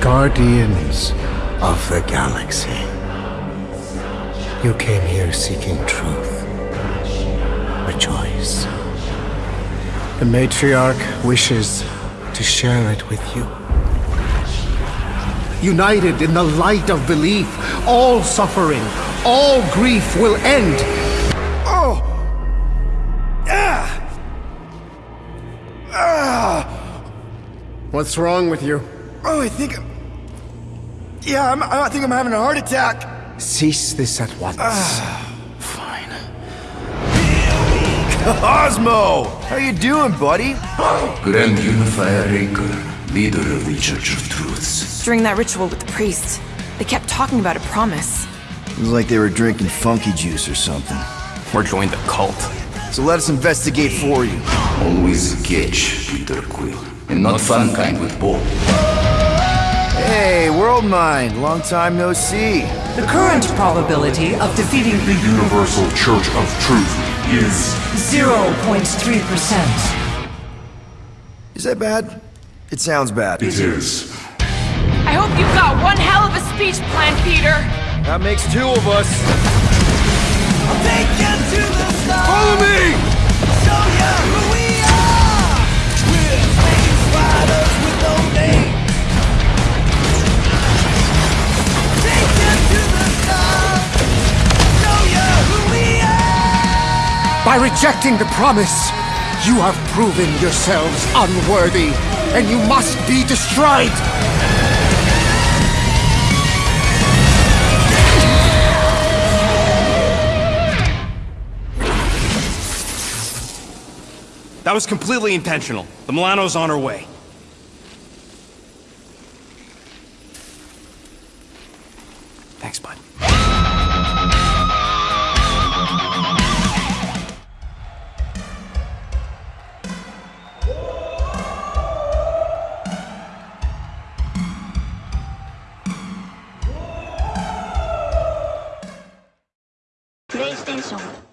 Guardians of the Galaxy. You came here seeking truth. Rejoice. The matriarch wishes to share it with you. United in the light of belief, all suffering, all grief will end. Oh! Ah! Ah! What's wrong with you? Oh, I think. I'm... Yeah, I'm, I think I'm having a heart attack. Cease this at once. Fine. Cosmo! How you doing, buddy? Grand Unifier Raker, leader of the Church of Truths. During that ritual with the priest, they kept talking about a promise. It was like they were drinking funky juice or something. Or join the cult. So let us investigate for you. Always catch, Peter Quill. And not fun kind with Bob. Hey, World Mind, long time no see. The current probability of defeating The Universal Church of Truth is 0.3%. Is that bad? It sounds bad. it is. I hope you've got one hell of a speech plan, Peter! That makes two of us. Follow me! By rejecting the promise, you have proven yourselves unworthy, and you must be destroyed! That was completely intentional. The Milano's on her way. Thanks, bud. プレイステーション